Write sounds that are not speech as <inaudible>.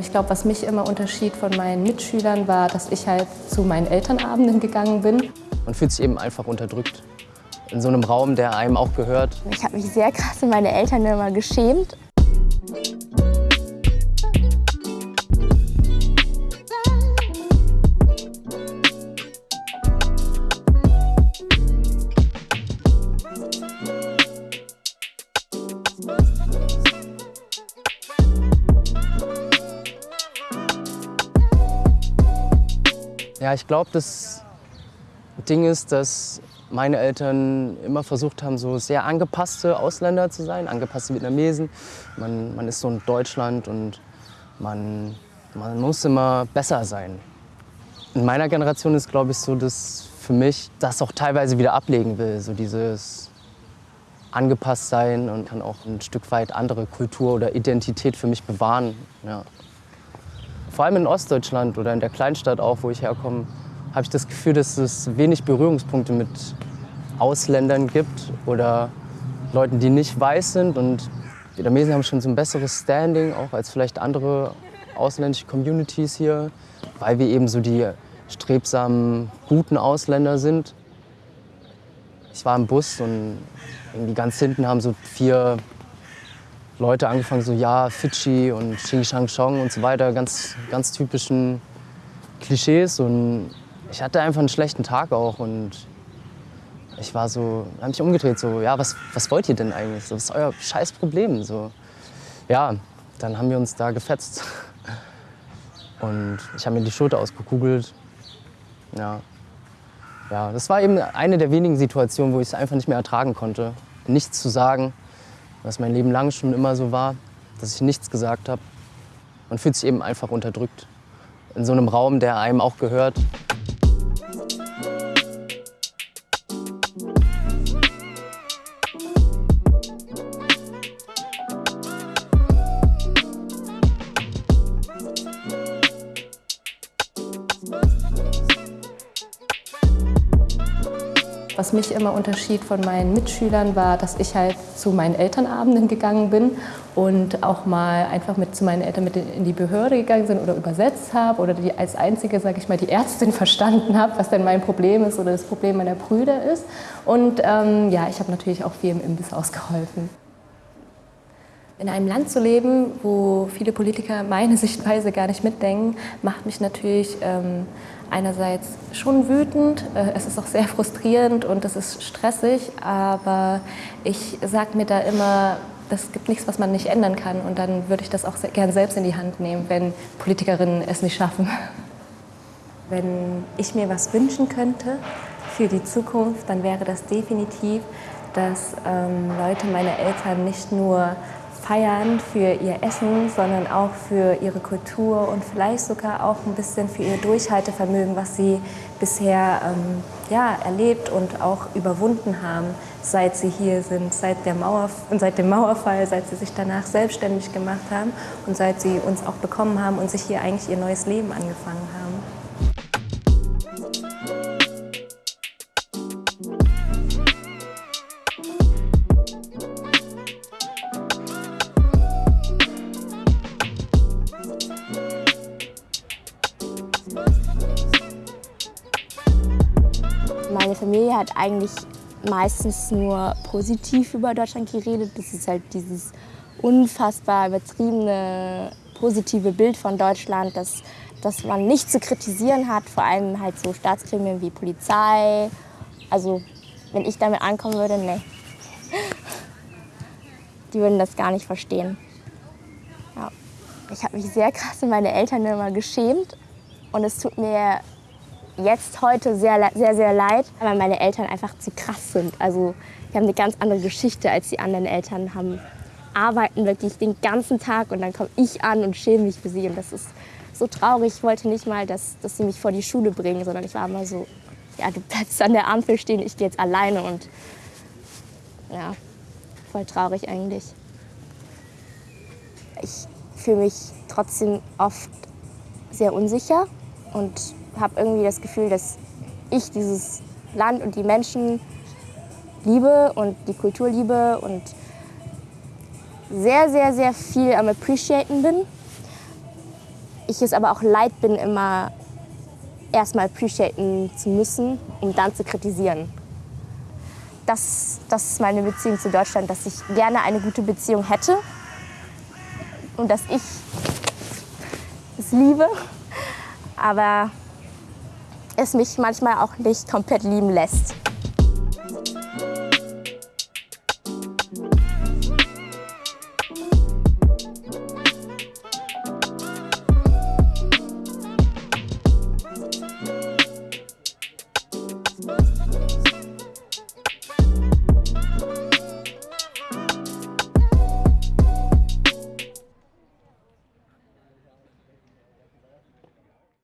Ich glaube, was mich immer unterschied von meinen Mitschülern war, dass ich halt zu meinen Elternabenden gegangen bin. Man fühlt sich eben einfach unterdrückt. In so einem Raum, der einem auch gehört. Ich habe mich sehr krass für meine Eltern immer geschämt. Ja, ich glaube, das Ding ist, dass meine Eltern immer versucht haben, so sehr angepasste Ausländer zu sein, angepasste Vietnamesen. Man, man ist so in Deutschland und man, man muss immer besser sein. In meiner Generation ist, glaube ich, so, dass für mich das auch teilweise wieder ablegen will, so dieses angepasst sein und kann auch ein Stück weit andere Kultur oder Identität für mich bewahren. Ja. Vor allem in Ostdeutschland oder in der Kleinstadt auch, wo ich herkomme, habe ich das Gefühl, dass es wenig Berührungspunkte mit Ausländern gibt oder Leuten, die nicht weiß sind. Und Vietnamesen haben schon so ein besseres Standing, auch als vielleicht andere ausländische Communities hier, weil wir eben so die strebsamen, guten Ausländer sind. Ich war im Bus und irgendwie ganz hinten haben so vier Leute angefangen, so ja, Fidschi und Xing Shang Chong und so weiter, ganz, ganz typischen Klischees. Und ich hatte einfach einen schlechten Tag auch und ich war so, habe mich umgedreht, so, ja, was, was wollt ihr denn eigentlich? So, was ist euer scheiß Problem? So, ja, dann haben wir uns da gefetzt. Und ich habe mir die Schulter ausgekugelt. Ja. ja, das war eben eine der wenigen Situationen, wo ich es einfach nicht mehr ertragen konnte, nichts zu sagen was mein Leben lang schon immer so war, dass ich nichts gesagt habe. Man fühlt sich eben einfach unterdrückt. In so einem Raum, der einem auch gehört. Was mich immer unterschied von meinen Mitschülern war, dass ich halt zu meinen Elternabenden gegangen bin und auch mal einfach mit zu meinen Eltern mit in die Behörde gegangen bin oder übersetzt habe oder die als einzige, sage ich mal, die Ärztin <laughs> verstanden habe, was denn mein Problem ist oder das Problem meiner Brüder ist. Und ähm, ja, ich habe natürlich auch viel im Imbiss ausgeholfen. In einem Land zu leben, wo viele Politiker meine <laughs> Sichtweise gar nicht mitdenken, macht mich natürlich ähm, einerseits schon wütend, äh, es ist auch sehr <laughs> frustrierend und es ist stressig, aber ich sage mir da immer, es gibt nichts, was man nicht ändern kann und dann würde ich das auch gern selbst in die Hand nehmen, wenn Politikerinnen es nicht schaffen. <laughs> Wenn ich mir was wünschen könnte für die Zukunft, dann wäre das definitiv, dass ähm, Leute meine Eltern nicht nur feiern für ihr Essen, sondern auch für ihre Kultur und vielleicht sogar auch ein bisschen für ihr Durchhaltevermögen, was sie bisher ähm, ja, erlebt und auch überwunden haben, seit sie hier sind, seit, der Mauer, seit dem Mauerfall, seit sie sich danach selbstständig gemacht haben und seit sie uns auch bekommen haben und sich hier eigentlich ihr neues Leben angefangen haben. Meine Familie hat eigentlich meistens nur positiv über Deutschland geredet. Das ist halt dieses unfassbar übertriebene positive Bild von Deutschland, das, das man nicht zu kritisieren hat, vor allem halt so Staatsgremien wie Polizei. Also wenn ich damit ankommen würde, ne. <laughs> Die würden das gar nicht verstehen. Ja. Ich habe mich sehr krass für meine Eltern immer geschämt und es tut mir jetzt heute sehr, sehr, sehr leid, weil meine Eltern einfach zu krass sind. Also wir haben eine ganz andere Geschichte als die anderen Eltern, haben arbeiten wirklich den ganzen Tag und dann komme ich an und schäme mich für sie und das ist so traurig. Ich wollte nicht mal, dass, dass sie mich vor die Schule bringen, sondern ich war immer so, ja, du bleibst an der Ampel stehen, ich gehe jetzt alleine und ja, voll traurig eigentlich. Ich fühle mich trotzdem oft sehr unsicher und habe irgendwie das Gefühl, dass ich dieses Land und die Menschen liebe und die Kultur liebe und sehr, sehr, sehr viel am Appreciaten bin. ich es aber auch leid bin, immer erstmal appreciaten zu müssen, um dann zu kritisieren. Das, das ist meine Beziehung zu Deutschland, dass ich gerne eine gute Beziehung hätte und dass ich es liebe, aber es mich manchmal auch nicht komplett lieben lässt.